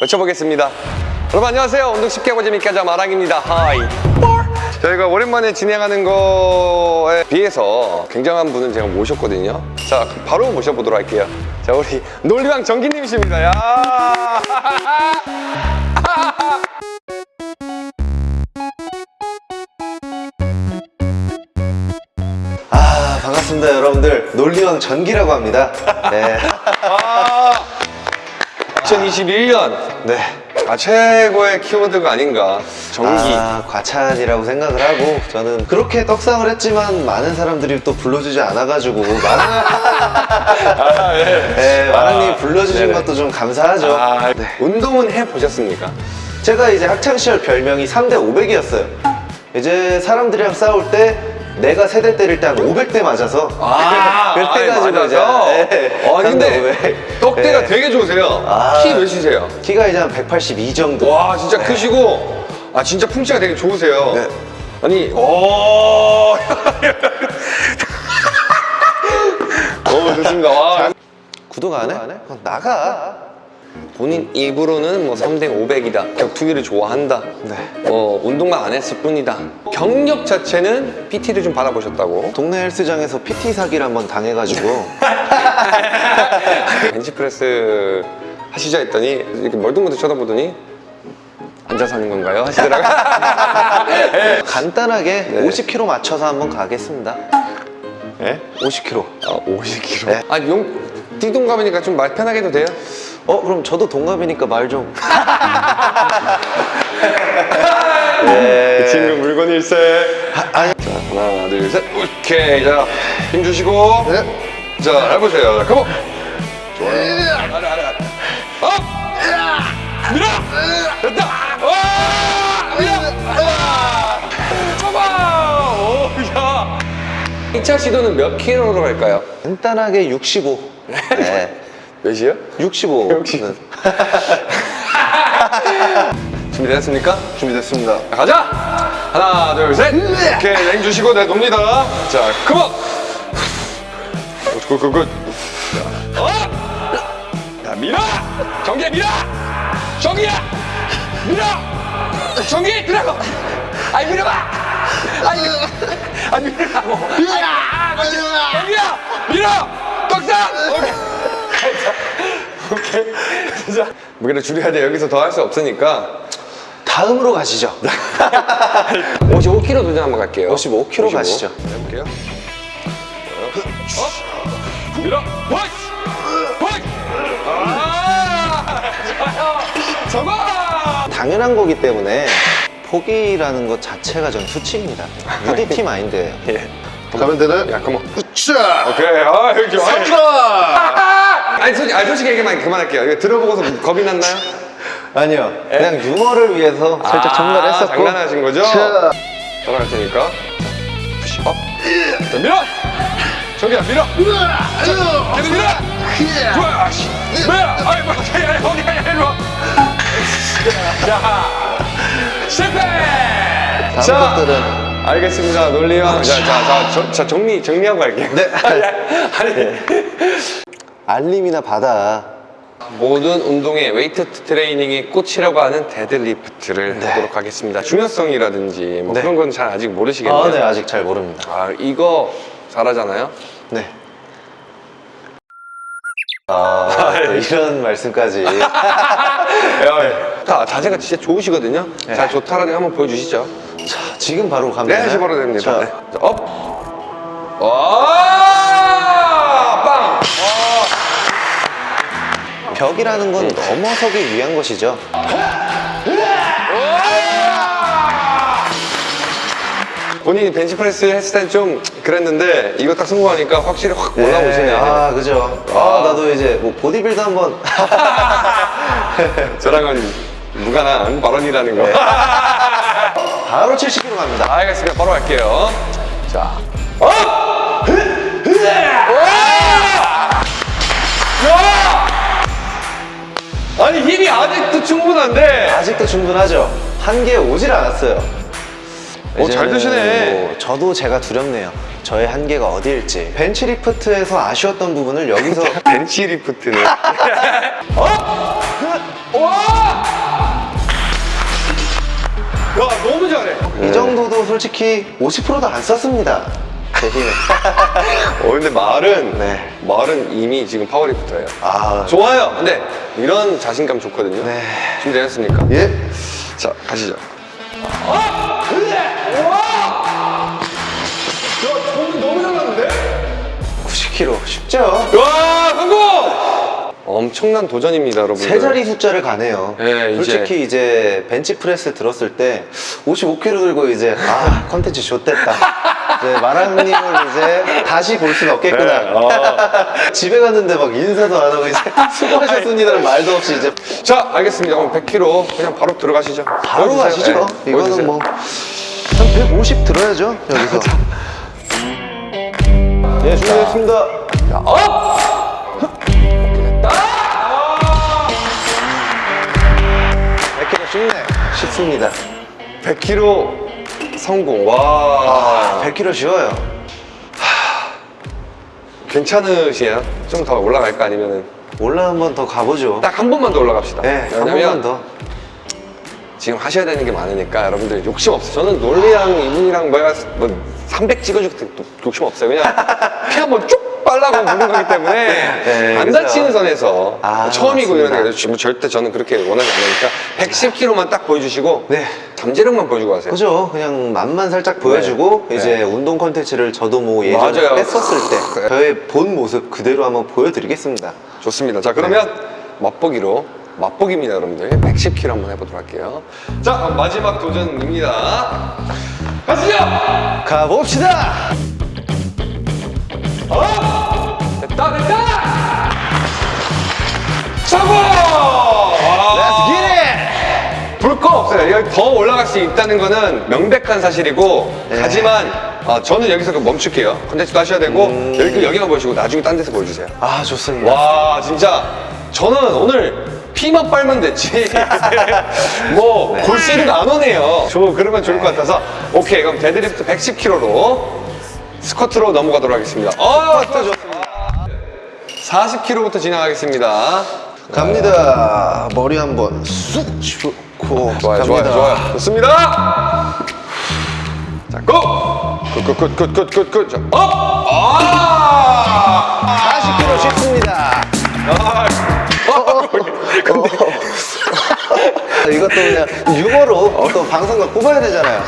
외쳐보겠습니다. 여러분 안녕하세요. 운동 쉽게 하고 재밌게 하자 마랑입니다. 하이. 저희가 오랜만에 진행하는 거에 비해서 굉장한 분을 제가 모셨거든요. 자, 바로 모셔보도록 할게요. 자, 우리 논리왕 정기님이십니다. 야! 아 반갑습니다 여러분들 논리왕 전기라고 합니다 네. 2021년 네. 아, 최고의 키워드가 아닌가. 전기. 아 과찬이라고 생각을 하고 저는 그렇게 떡상을 했지만 많은 사람들이 또 불러주지 않아가지고 마랑 네, 마랑님 불러주신 네네. 것도 좀 감사하죠 아, 네. 운동은 해보셨습니까? 제가 이제 학창시절 별명이 3대 500이었어요 이제 사람들이랑 싸울 때 내가 세 대 때릴 때 한 500대 맞아서 그래가지고 이제 네, 아, 근데 3대 500. 떡대가 네. 되게 좋으세요. 아. 키 몇이세요? 키가 이제 한 182 정도 와, 진짜 크시고, 아, 진짜 풍치가 되게 좋으세요. 네. 아니, 오. 오, 좋습니다. 와. 구독 안 해? 그럼 나가 본인 입으로는 뭐 3대 500이다. 격투기를 좋아한다. 네. 어, 운동만 안 했을 뿐이다. 경력 자체는 PT를 좀 받아보셨다고. 동네 헬스장에서 PT 사기를 한번 당해가지고 벤치프레스 하시자 했더니 이렇게 멀뚱멀뚱 쳐다보더니 앉아서 하는 건가요? 하시더라고요. 간단하게 네. 50kg 맞춰서 한번 가겠습니다 네? 50kg 아, 50kg. 네. 아, 용, 띠동갑이니까 좀 말 편하게 해도 돼요? 어 그럼 저도 동갑이니까 말좀 그 친구 물건 일세. 자, 하나, 둘, 셋. 오케이. 자, 힘 주시고. 자, 해보세요. 자, come on. 좋아요. 아래, 아래, 아래. up! 밀어! 됐다! 와! 밀어! 아! 잡아! 오, 야! 2차 시도는 몇 킬로로 갈까요? 간단하게 65 네. 몇이요? 65 역시. 준비됐습니까? 준비됐습니다 자, 가자! 하나, 둘, 셋! 오케이, 랭 주시고 내 돕니다. 자, 컴온! 굿, 굿, 굿. 자, 어! 자, 밀어! 정기야, 밀어! 정기야! 밀어! 정기, 밀라고! 아니, 밀어봐! 아니, 아니, 밀으라고! 아, 정기야! 밀어! 떡상! 오케이. 오케이. 진짜. 무게를 줄여야 돼. 여기서 더 할 수 없으니까. 다음으로 가시죠 55kg 도전 한번 갈게요. 55kg 가시죠. 해볼게요. up! 밀어! 펀치! 아! 좋아요! 잡아! 당연한 거기 때문에 포기라는 것 자체가 전 수치입니다 UDT 마인드예요 예. 가면 되나요? 야, come on. 으쌰! 오케이. 아, 여기. 삼가! 아니, 솔직히, 아니, 솔직히 얘기만 그만할게요. 이거 들어보고서 겁이 났나요? 아니요 그냥 유머를 위해서 살짝 첨가했었고 아, 장난하신 거죠? 자, 돌아갈 테니까. 푸시 업. 자, 밀어! 정기야, 밀어! 계속 밀어! 좋아! 씨. 밀어! 아이, 뭐, 아니, 아니, 어디 가냐, 이리 와! 자, 실패! 다음 것들은 알겠습니다. 논리형. 자, 자, 자, 저, 자, 정리, 정리하고 갈게요. 네. 아니, 알림이나 받아 모든 운동의 웨이트 트레이닝의 꽃이라고 하는 데드리프트를 네. 하도록 하겠습니다. 중요성이라든지 뭐 네. 그런 건 잘 아직 모르시겠네요. 아, 네 아직 잘 모릅니다 아, 이거 잘하잖아요. 네. 아, 또 이런 말씀까지. 다 자세가 진짜 좋으시거든요. 자, 좋다라는 거 한번 보여주시죠. 자, 지금 바로 가면 네? 다시 바로 됩니다. 자, 네. 자, up! 와! 벽이라는 건 넘어서기 위한 것이죠. 본인이 벤치프레스 했을 땐 좀 그랬는데 이거 딱 성공하니까 확실히 확 올라오시네. 아, 그죠. 아, 나도 이제 뭐 보디빌더 한번. 저랑은 무관한 발언이라는 거. 네. 바로 70kg 갑니다. 알겠습니다. 바로 갈게요. 자. up! 아니 힘이 아직도 충분한데. 아직도 충분하죠. 한계 오질 않았어요. 오, 잘 드시네. 뭐 저도 제가 두렵네요. 저의 한계가 어디일지. 벤치리프트에서 아쉬웠던 부분을 여기서 벤치리프트는? 어? 그, 와! 야 너무 잘해. 이 정도도 솔직히 50%도 안 썼습니다. 제 힘에. 어 근데 말은 네. 말은 이미 지금 파워리프터예요. 아, 좋아요. 근데 이런 자신감 좋거든요. 네. 준비되셨습니까? 예. 자 가시죠. 90kg 쉽죠? 와 성공! 엄청난 도전입니다, 여러분들. 세 자리 숫자를 가네요. 네, 이제. 솔직히 이제 벤치프레스 들었을 때 55kg 들고 이제 아 컨텐츠 좋댔다. 이제 마랑님을 이제 다시 볼 수는 없겠구나. 네, 어. 집에 갔는데 막 인사도 안 하고 이제 수고하셨습니다는 말도 없이 이제 자 알겠습니다. 그럼 100kg 그냥 바로 들어가시죠. 바로. 가시죠. 네, 이거는. 뭐 한 150 들어야죠 여기서. 예 준비했습니다. up. 100kg 쉽네. 쉽습니다. 100kg 성공. 와 100kg 쉬워요. 괜찮으시에요? 좀더 올라갈까 아니면은 올라 한 번 더 가보죠. 딱 한 번만 더 올라갑시다. 네, 한 번만 더. 지금 하셔야 되는 게 많으니까 여러분들 욕심 없어요. 저는 논리랑 이분이랑 뭐야 뭐300 찍어줄 때 욕심 없어요. 그냥 피 한번 쭉 빨라고 부는 거기 때문에 네, 안 그죠. 다치는 선에서 아, 처음이고 맞습니다. 이러니까 지금 절대 저는 그렇게 원하지 않으니까 110kg만 딱 보여주시고 네. 잠재력만 보여주고 가세요. 그죠? 그냥 맛만 살짝 보여주고 네. 이제 네. 운동 컨텐츠를 저도 뭐 예전에 맞아요. 뺐었을 때 그래. 저의 본 모습 그대로 한번 보여드리겠습니다. 좋습니다. 자 그러면 맛보기로 맛보기입니다, 여러분들. 110kg 한번 해보도록 할게요. 자 그럼 마지막 도전입니다. 가시죠. 가봅시다! 됐다 됐다. 성공. Let's get it! 불거 없어요. 여기 더 올라갈 수 있다는 거는 명백한 사실이고 네. 하지만 어, 저는 여기서 멈출게요. 컨텐츠도 하셔야 되고 음. 여기 여기만 보시고 나중에 딴 데서 보여주세요. 아 좋습니다. 와 진짜 저는 오늘 피만 빨면 됐지 뭐 골시리가 안 오네요 저 그러면 좋을 것 같아서 오케이 그럼 데드리프트 110kg로 스쿼트로 넘어가도록 하겠습니다 어 스쿼트 좋습니다. 40kg부터 진행하겠습니다 갑니다. 머리 한번 쑥 슈고 좋아요 좋아요 좋아요 좋습니다 자 고! 굿굿굿굿굿굿 자, 업! 아! 40kg 쉽습니다. 아! 어, 근데 이것도 그냥 유머로 또 방송각 뽑아야 되잖아요.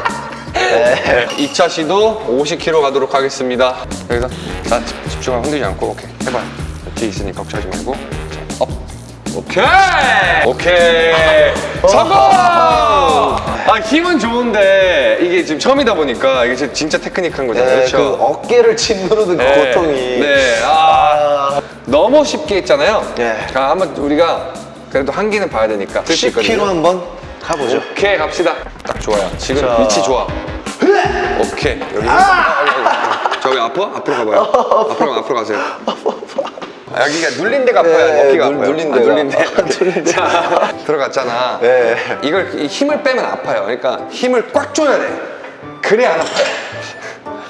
네. 2차 시도 50kg 가도록 하겠습니다. 여기서 자 집- 집중하고 흔들지 않고 오케이 해봐요. 뒤에 있으니까 걱정하지 말고 자, up. 오케이 오케이 성공. 아 힘은 좋은데 이게 지금 처음이다 보니까 이게 진짜- 테크닉한 거잖아요. 네, 그렇죠? 그 어깨를 짓누르는 그 네. 고통이. 네. 아, 너무 쉽게 했잖아요. 네. 자, 한번 우리가 그래도 한계는 봐야 되니까. 할수 10kg 있거든요. 한번 가보죠. 오케이 갑시다 딱 좋아요 지금 자. 위치 좋아 오케이 여기 아! 저기 아파? 앞으로 가봐요 앞으로 가- 앞으로 가세요 아, 여기가 눌린 데가 아파요 네, 어깨가 눌- 아파요 눌린 아, 데가. 눌린 데 눌린 데. 자, 들어갔잖아 네. 이걸 이 힘을 빼면 아파요 그러니까 힘을 꽉 줘야 돼 그래야 안 아파요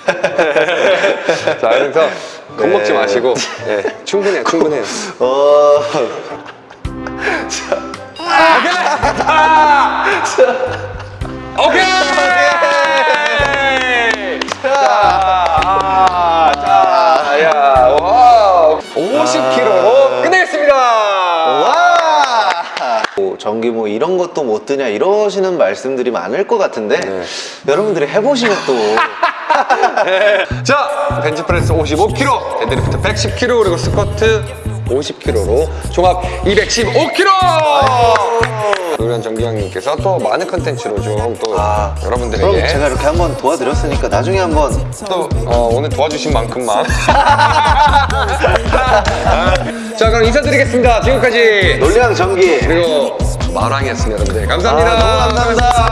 자 그래서 겁먹지 네. 마시고 네, 충분해요 충분해요 어, 오케이! 자, 이런 것도 못 드냐 이러시는 말씀들이 많을 것 같은데 네. 여러분들이 해보시면 또. 자, 벤치프레스 55kg, 데드리프트 110kg, 그리고 스쿼트 50kg로 종합 215kg! 노련 정기형님께서 또 많은 컨텐츠로 좀또 아, 그럼 여러분들에게 제가 이렇게 한번 도와드렸으니까 나중에 한번. 또 어, 오늘 도와주신 만큼만. 자 그럼 인사드리겠습니다. 지금까지 논량 전기. 그리고 마랑이었습니다 여러분들. 감사합니다. 아, 너무 감사합니다